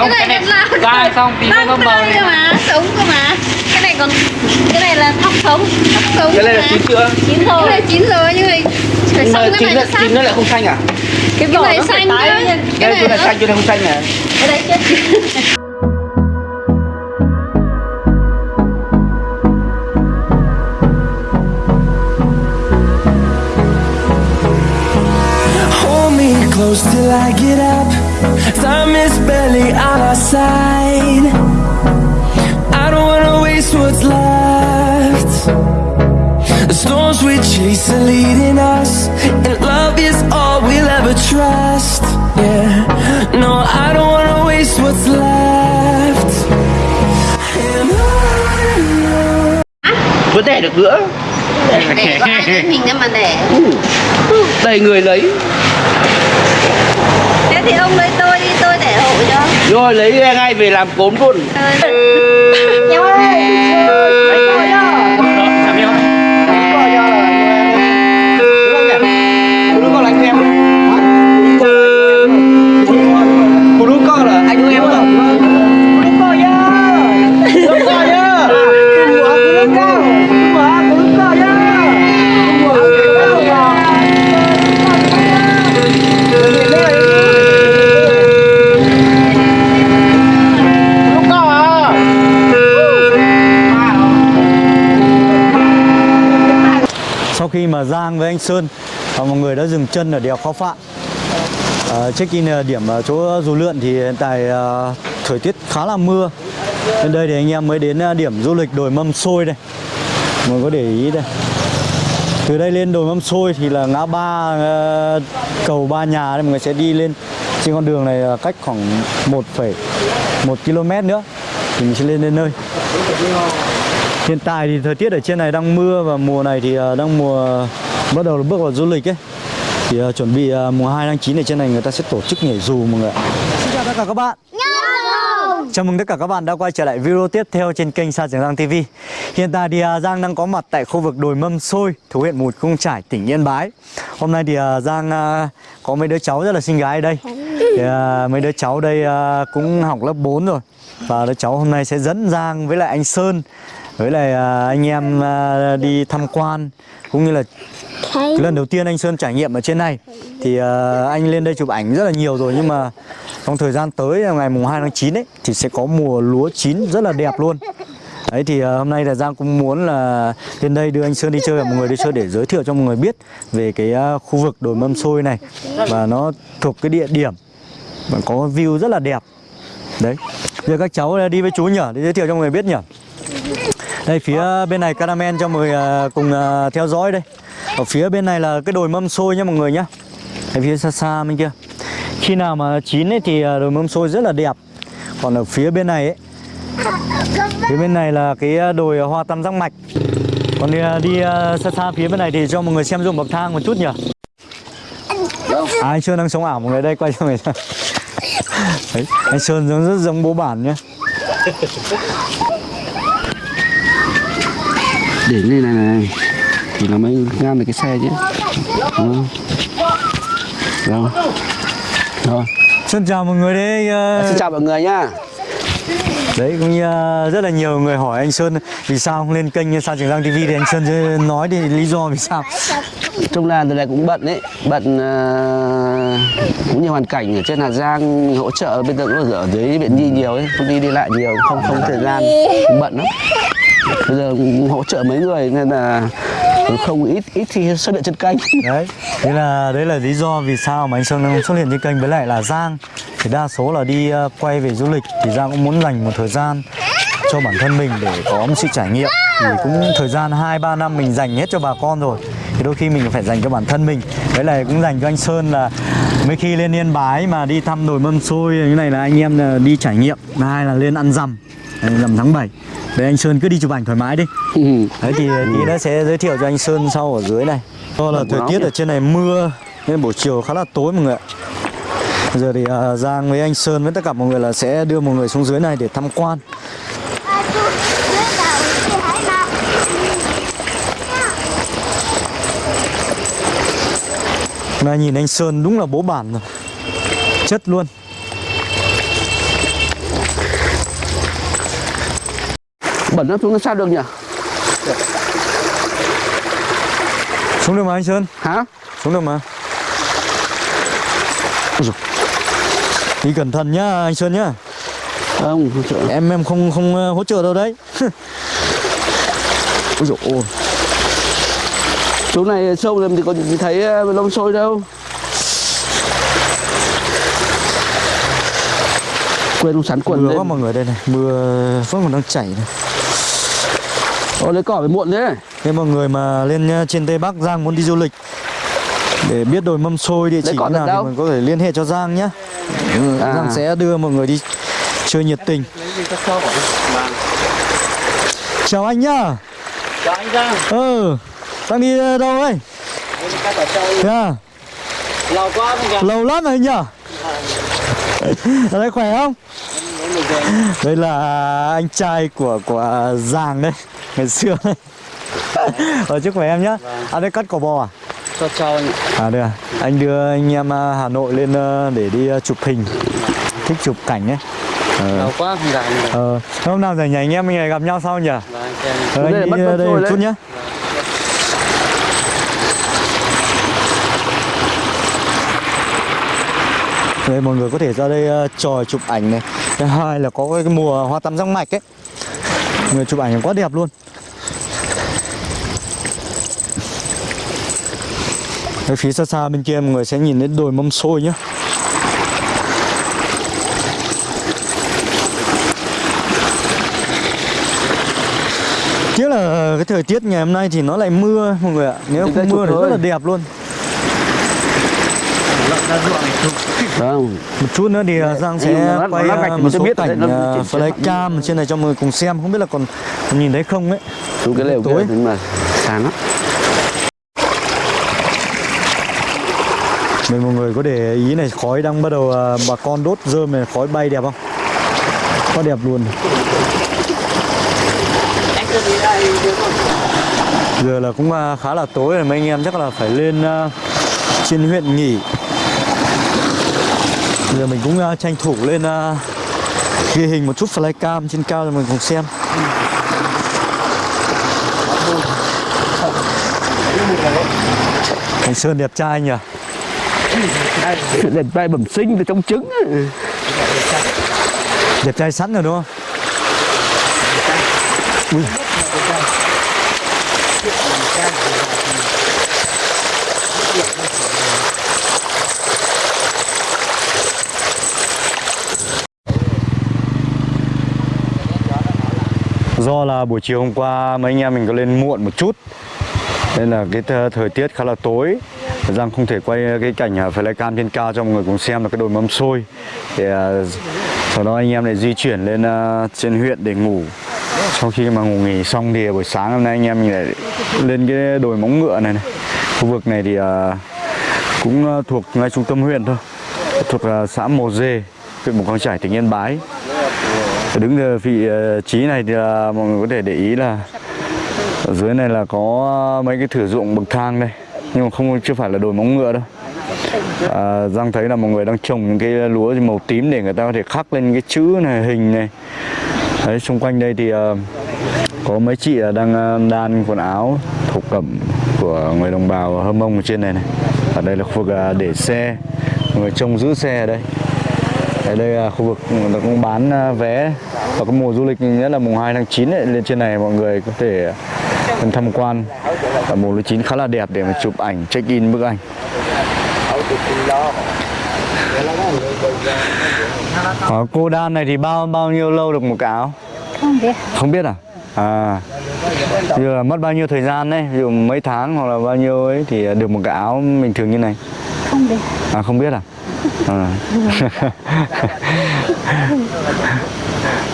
Không, cái này cái là này vai xong tí nữa nó cái này. cơ mà sống cơ mà cái này còn cái này là thóc sống thóc sống Cái này là chín chưa? chín rồi cái này chín rồi nhưng mà phải Nhưng xong mà cái chín này nó, nó xanh chín nó lại không xanh à? cái vỏ này xanh cơ cái này này nó xanh, chỗ này không xanh à? cái đấy chết close till I get up. Time is barely on our side. I don't wanna waste what's left. The storms we chase are leading us, and love is all we'll ever trust. Yeah, no, I don't wanna waste what's left. And on Vẫn đẻ được nữa. để có ai đến mình mà để Đầy người lấy. Thế thì ông lấy tôi đi tôi để hộ cho. Rồi lấy ngay về làm cốm luôn. nhau ơi khi mà Giang với anh Sơn và mọi người đã dừng chân ở đèo Khao Phạ à, ờ, Check in điểm chỗ dù lượn thì hiện tại à, thời tiết khá là mưa. Bên đây thì anh em mới đến ờ, điểm du lịch đồi mâm xôi đây. Mọi người có để ý đây. Từ đây lên đồi mâm xôi thì là ngã ba cầu ba nhà đây mọi người sẽ đi lên. Trên con đường này cách khoảng 1,1 km nữa thì mình sẽ lên đến nơi. Hiện tại thì thời tiết ở trên này đang mưa và mùa này thì ờ, đang mùa bắt đầu bước vào du lịch ấy. Thì ờ, chuẩn bị ờ, mùa 2 tháng 9 ở trên này người ta sẽ tổ chức nhảy dù mọi người ạ. Xin chào tất cả các bạn. Chào mừng tất cả các bạn đã quay trở lại video tiếp theo trên kênh Sa Trường Giang TV. Hiện tại thì Giang đang có mặt tại khu vực đồi Mâm Xôi, thuộc huyện Mù Căng Trải, tỉnh Yên Bái. Hôm nay thì Giang có mấy đứa cháu rất là xinh gái ở đây. Thì, mấy đứa cháu đây cũng học lớp 4 rồi. Và đứa cháu hôm nay sẽ dẫn Giang với lại anh Sơn với lại à, anh em à, đi tham quan cũng như là cái lần đầu tiên anh Sơn trải nghiệm ở trên này. Thì à, anh lên đây chụp ảnh rất là nhiều rồi nhưng mà trong thời gian tới ngày mùng 2 tháng 9 ấy thì sẽ có mùa lúa chín rất là đẹp luôn. Đấy thì hôm nay là Giang cũng muốn là lên đây đưa anh Sơn đi chơi và mọi người đi chơi để giới thiệu cho mọi người biết về cái khu vực đồi mâm xôi này. Và nó thuộc cái địa điểm và có view rất là đẹp. Đấy. Giờ các cháu đi với chú nhỉ để giới thiệu cho mọi người biết nhỉ đây phía bên này Caramel cho mọi người à, cùng à, theo dõi đây. Ở phía bên này là cái đồi mâm xôi nhá mọi người nhá. Ở phía xa xa bên kia. Khi nào mà chín ấy thì à, đồi mâm xôi rất là đẹp. Còn ở phía bên này ấy Phía bên này là cái đồi hoa tam giác mạch. Còn đi, đi xa xa phía bên này thì cho mọi người xem ruộng bậc thang một chút nhỉ. À, Anh Sơn đang sống ảo mọi người đây quay cho người Đấy, anh Sơn giống rất giống bố bản nhá. Để lên này này thì nó mới ngăn được cái xe chứ. Đúng không? Rồi. Rồi. Sơn chào mọi người đây à, Xin chào mọi người nhá. Đấy cũng như uh, rất là nhiều người hỏi anh Sơn vì sao không lên kênh Sa Trường Giang TV thì anh Sơn nói thì lý do vì sao. Trong là đợt này cũng bận đấy, bận ờ, cũng nhiều hoàn cảnh ở trên Hà Giang hỗ trợ giờ cũng ở dưới viện nhi nhiều ấy, không đi đi lại nhiều, không không thời gian, cũng bận lắm. Bây giờ hỗ trợ mấy người nên là không ít ít khi xuất hiện trên kênh. Đấy, thế là đấy là lý do vì sao mà anh Sơn không xuất hiện trên kênh với lại là Giang thì đa số là đi ờ, quay về du lịch thì Giang cũng muốn dành một thời gian cho bản thân mình để có một sự trải nghiệm thì cũng thời gian 2 3 năm mình dành hết cho bà con rồi thì đôi khi mình phải dành cho bản thân mình. Đấy là cũng dành cho anh Sơn là mấy khi lên Yên Bái mà đi thăm đồi mâm xôi như này là anh em ờ, đi trải nghiệm, hai là lên ăn rằm rằm tháng 7 Đấy anh Sơn cứ đi chụp ảnh thoải mái đi. Ừ. Đấy thì tí nữa sẽ giới thiệu cho anh Sơn sau ở dưới này. Do là thời tiết ở trên này mưa Nên buổi chiều khá là tối mọi người ạ. Bây giờ thì à, Giang với anh Sơn với tất cả mọi người là sẽ đưa mọi người xuống dưới này để tham quan. Nay nhìn anh Sơn đúng là bố bản rồi. Chất luôn bẩn lắm xuống sao được nhỉ? Xuống được mà anh Sơn. Hả? Xuống được mà. Đi cẩn thận nhá anh Sơn nhá. Không không sợ Em em không không ờ, hỗ trợ đâu đấy. Ôi dồi ôi. Chỗ này sâu làm thì nhìn thấy ờ, lông sôi đâu. Quên không sắn quần Mưa quá lên mọi người đây này Mưa vẫn còn đang chảy này Ồ lấy cỏ phải muộn thế Nếu mọi người mà lên ờ, trên Tây Bắc Giang muốn đi du lịch để biết đồi mâm xôi địa chỉ nào thì mình có thể liên hệ cho Giang nhé. À. Giang sẽ đưa mọi người đi chơi nhiệt tình. Chào anh nhá. Chào anh Giang, Ừ, đang đi ờ, đâu ấy? Thế à? lâu quá Lâu lắm rồi anh nhá. Ở đây khỏe không? Đây là anh trai của của Giang đấy, ngày xưa. Ở trước khỏe em nhá. À đây cắt cỏ bò à? cho chào anh À đây à, anh đưa anh em à, Hà Nội lên ờ, để đi ờ, chụp hình. Thích chụp cảnh ấy. Ờ, quá không gặp ờ, hôm nào rảnh nhà anh em mình lại gặp nhau sau nhỉ? xem Ờ, Đây anh bắt đi bắt đây rồi một chút nhá. Đây mọi người có thể ra đây ờ, tròi chụp ảnh này. Thứ hai là có cái mùa hoa tắm răng mạch ấy người chụp ảnh quá đẹp luôn. Ở phía xa xa bên kia mọi người sẽ nhìn đến đồi mâm xôi nhá. Tiếc là cái thời tiết ngày hôm nay thì nó lại mưa mọi người ạ. Nếu không mưa thì rất là đẹp luôn không Một chút nữa thì uh, Giang sẽ nó- nó quay lắp gạch thì một số biết đấy, cảnh nó chỉnh sửa flycam trên này cho mọi người cùng xem. Không biết là còn, còn nhìn thấy không ấy. Xuống cái lều kia Tối. nhưng mà sáng lắm. Nên mọi người có để ý này khói đang bắt đầu bà con đốt rơm này khói bay đẹp không? Quá đẹp luôn. Đây Giờ là cũng khá là tối rồi. Mấy anh em chắc là phải lên trên huyện nghỉ Giờ mình cũng uh, tranh thủ lên uh, ghi hình một chút flycam trên cao cho mình cùng xem Anh Sơn đẹp trai nhỉ? đẹp trai bẩm sinh từ trong trứng. Đẹp trai sẵn rồi đúng không? Ui. Do là buổi chiều hôm qua mấy anh em mình có lên muộn một chút. Nên là cái th- thời tiết khá là tối. Giang không thể quay cái cảnh à, flycam trên cao cho mọi người cùng xem là cái đồi mâm xôi. Thì à, sau đó anh em lại di chuyển lên à, trên huyện để ngủ. Sau khi mà ngủ nghỉ xong thì buổi sáng hôm nay anh em mình lại lên cái đồi móng ngựa này này. Khu vực này thì à, cũng thuộc ngay trung tâm huyện thôi. Thuộc xã Mồ Dê, huyện Mù Căng Chải, tỉnh Yên Bái. Đứng ở vị ờ, trí này thì ờ, mọi người có thể để ý là ở dưới này là có mấy cái thử dụng bậc thang đây nhưng mà không chưa phải là đồi móng ngựa đâu. À, Giang thấy là mọi người đang trồng những cái lúa màu tím để người ta có thể khắc lên cái chữ này hình này. Đấy xung quanh đây thì có mấy chị là đang đan quần áo thổ cẩm của người đồng bào hơ mông ở trên này này. Ở đây là khu vực để xe người trông giữ xe ở đây ở đây là khu vực ta cũng bán à, vé vào cái mùa du lịch nhất là mùng 2 tháng 9 ấy, lên trên này mọi người có thể lên tham quan. Và mùa lúa chín khá là đẹp để mà chụp ảnh check in bức ảnh. Ở cô đan này thì bao bao nhiêu lâu được một cái áo? Không biết. Không biết à? À. Bây giờ mất bao nhiêu thời gian đấy ví dụ mấy tháng hoặc là bao nhiêu ấy thì được một cái áo bình thường như này? Không biết. À không biết à? À.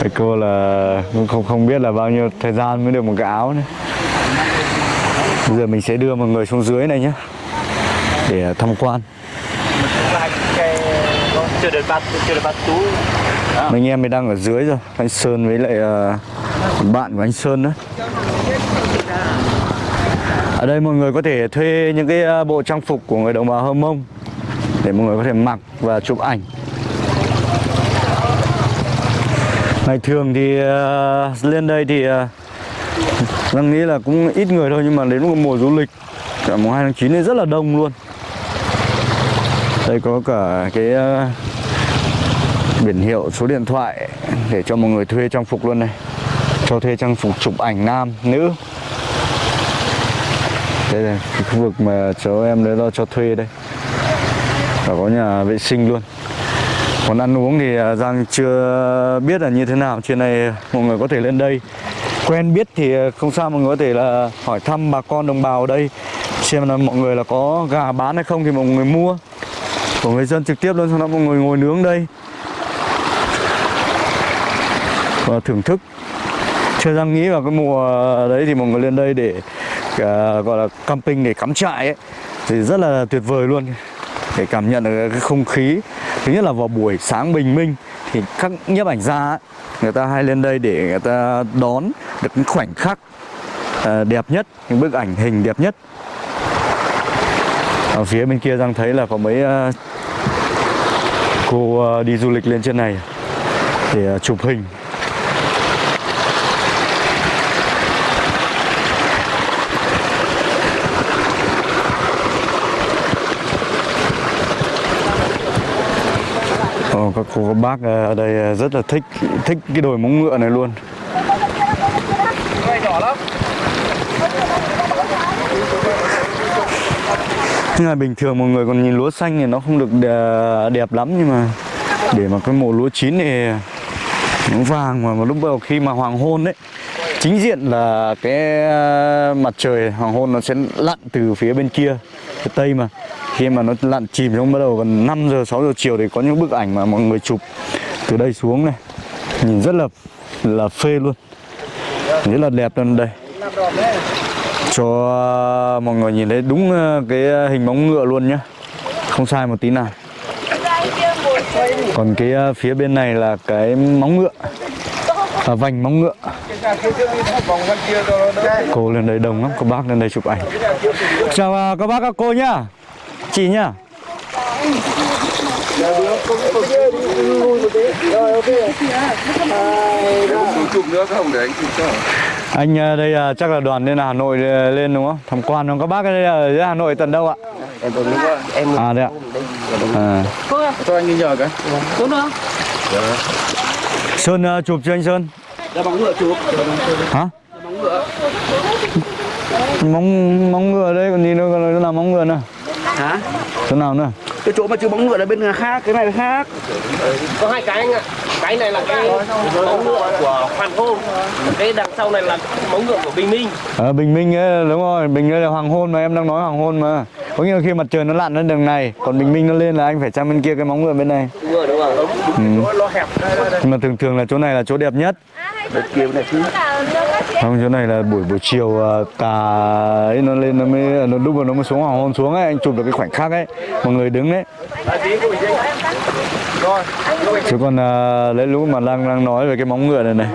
Vậy cô là cũng không không biết là bao nhiêu thời gian mới được một cái áo nữa. Bây giờ mình sẽ đưa mọi người xuống dưới này nhé để tham quan. chưa được bắt chưa được bắt tú Mấy anh em mình đang ở dưới rồi. Anh Sơn với lại uh, bạn của anh Sơn nữa. Ở đây mọi người có thể thuê những cái bộ trang phục của người đồng bào Hơ Mông để mọi người có thể mặc và chụp ảnh. ngày thường thì uh, lên đây thì uh, đang nghĩ là cũng ít người thôi nhưng mà đến một mùa du lịch cả mùng 2 tháng 9 thì rất là đông luôn. Đây có cả cái uh, biển hiệu số điện thoại để cho mọi người thuê trang phục luôn này. Cho thuê trang phục chụp ảnh nam nữ. Đây là khu vực mà cháu em đấy lo cho thuê đây và có nhà vệ sinh luôn. Còn ăn uống thì à, Giang chưa biết là như thế nào Trên này mọi người có thể lên đây. Quen biết thì à, không sao mọi người có thể là hỏi thăm bà con đồng bào ở đây Xem là mọi người là có gà bán hay không thì mọi người mua. Của người dân trực tiếp luôn Sau đó mọi người ngồi nướng đây. Và thưởng thức. Chưa Giang nghĩ vào cái mùa đấy thì mọi người lên đây để uh, gọi là camping để cắm trại ấy Thì rất là tuyệt vời luôn để cảm nhận được cái không khí. Thứ nhất là vào buổi sáng bình minh thì các nhiếp ảnh gia ấy, người ta hay lên đây để người ta đón được những khoảnh khắc ờ, đẹp nhất những bức ảnh hình đẹp nhất. Ở phía bên kia đang thấy là có mấy ờ, cô ờ, đi du lịch lên trên này để chụp hình. Vâng, các cô các bác ờ, ở đây ờ, rất là thích thích cái đồi móng ngựa này luôn. Nhưng mà bình thường mọi người còn nhìn lúa xanh thì nó không được ờ, đẹp lắm nhưng mà để mà cái mùa lúa chín thì nó vàng mà, mà lúc đầu khi mà hoàng hôn đấy chính diện là cái mặt trời hoàng hôn nó sẽ lặn từ phía bên kia phía tây mà khi mà nó lặn chìm xuống bắt đầu gần 5 giờ 6 giờ chiều thì có những bức ảnh mà mọi người chụp từ đây xuống này. Nhìn rất là là phê luôn. Rất là đẹp luôn đây. Cho mọi người nhìn thấy đúng ờ, cái hình bóng ngựa luôn nhá. Không sai một tí nào. Còn cái ờ, phía bên này là cái móng ngựa. À, vành móng ngựa. Cô lên đây đông lắm các bác lên đây chụp ảnh. Chào ờ, các bác các cô nhá chị nhá. Anh ờ, đây ờ, chắc là đoàn lên Hà Nội ờ, lên đúng không? Tham quan không? Các bác đây ở dưới Hà Nội tận đâu ạ? Em tôi lúc em à đây ạ. à. Cho anh đi nhờ cái. Sơn ờ, chụp cho anh Sơn. Ra bóng ngựa chụp. hả? Móng móng ngựa đây còn gì nữa còn nó là móng ngựa nữa hả chỗ nào nữa cái chỗ mà chưa bóng ngựa là bên khác cái này là khác Có hai cái anh ạ. Cái này là cái móng ngựa của Hoàn Hôn. Cái đằng sau này là móng ngựa của Bình Minh. Ờ, Bình Minh ấy, đúng rồi, Bình đây là hoàng hôn mà em đang nói hoàng hôn mà Có nghĩa là khi mặt trời nó lặn lên đường này Còn Bình Minh nó lên là anh phải sang bên kia cái móng ngựa bên này Đúng rồi, đúng rồi. ừ. Nó hẹp. Nhưng mà thường thường là chỗ này là chỗ đẹp nhất bên kia bên này chứ không, chỗ này là buổi buổi chiều tà ấy nó lên nó mới à, nó lúc mà nó mới xuống hoàng hôn xuống ấy anh chụp được cái khoảnh khắc ấy mọi người đứng đấy. Chứ còn à, lấy lúc mà đang đang nói về cái móng ngựa này này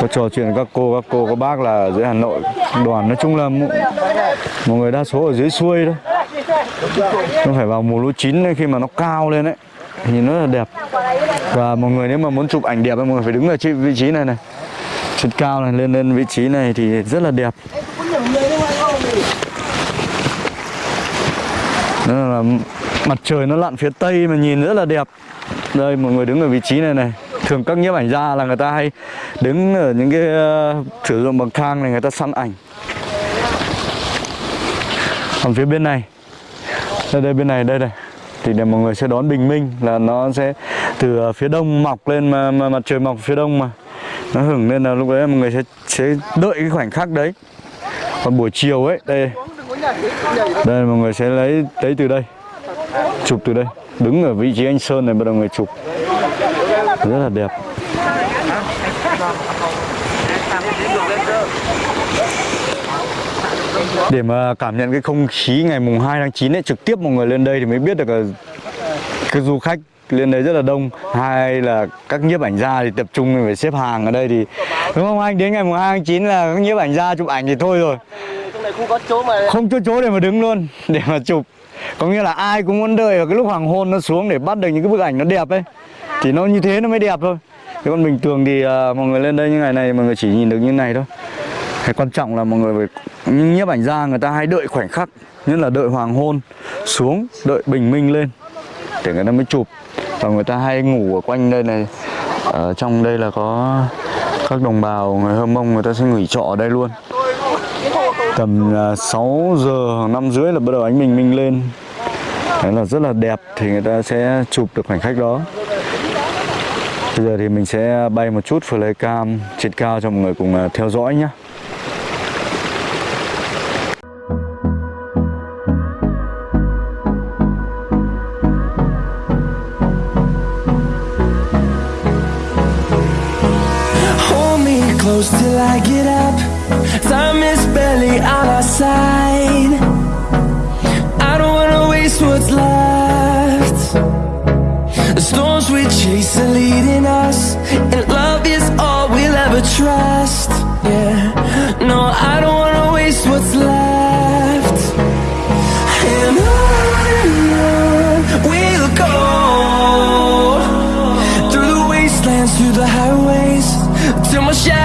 có trò chuyện với các cô các cô các bác là ở dưới Hà Nội đoàn nói chung là mọi người đa số ở dưới xuôi thôi. Nó phải vào mùa lúa chín ấy, khi mà nó cao lên ấy thì nó là đẹp. Và mọi người nếu mà muốn chụp ảnh đẹp thì mọi người phải đứng ở vị trí này này trên cao này lên lên vị trí này thì rất là đẹp. Đó là mặt trời nó lặn phía tây mà nhìn rất là đẹp. Đây mọi người đứng ở vị trí này này. Thường các nhiếp ảnh gia là người ta hay đứng ở những cái uh, sử dụng bằng thang này người ta săn ảnh. Còn phía bên này đây đây bên này đây này thì để mọi người sẽ đón bình minh là nó sẽ từ ờ, phía đông mọc lên mà, mà mặt trời mọc phía đông mà nó hửng lên là lúc đấy mọi người sẽ sẽ đợi cái khoảnh khắc đấy. Còn buổi chiều ấy, đây. Đây, mọi người sẽ lấy lấy từ đây. Chụp từ đây. Đứng ở vị trí anh sơn này, bắt đầu người chụp. Rất là đẹp. Để mà cảm nhận cái không khí ngày mùng 2 tháng 9 ấy, trực tiếp mọi người lên đây thì mới biết được là cái du khách lên đấy rất là đông. Hai là các nhiếp ảnh gia thì tập trung phải xếp hàng ở đây thì đúng không? Anh đến ngày mùng 2 tháng 9 là các nhiếp ảnh gia chụp ảnh thì thôi rồi. Không có chỗ mà không có chỗ để mà đứng luôn để mà chụp. Có nghĩa là ai cũng muốn đợi vào cái lúc hoàng hôn nó xuống để bắt được những cái bức ảnh nó đẹp ấy. Thì nó như thế nó mới đẹp thôi. Thế còn bình thường thì à, mọi người lên đây những ngày này mọi người chỉ nhìn được như này thôi. Cái quan trọng là mọi người phải những nhiếp ảnh gia người ta hay đợi khoảnh khắc nhất là đợi hoàng hôn xuống đợi bình minh lên để người ta mới chụp và người ta hay ngủ ở quanh đây này. Ở trong đây là có các đồng bào, người hơ mông người ta sẽ nghỉ trọ ở đây luôn. Tầm à, 6 giờ, năm rưỡi là bắt đầu ánh bình minh lên. Đấy là rất là đẹp thì người ta sẽ chụp được khoảnh khắc đó. Bây giờ thì mình sẽ bay một chút, flycam, trên cao cho mọi người cùng à, theo dõi nhé close till I get up. Time is barely on our side. I don't wanna waste what's left. The storms we chase are leading us, and love is all we'll ever trust. Yeah, no, I don't wanna waste what's left. And on we'll go through the wastelands, through the highways, till my shadow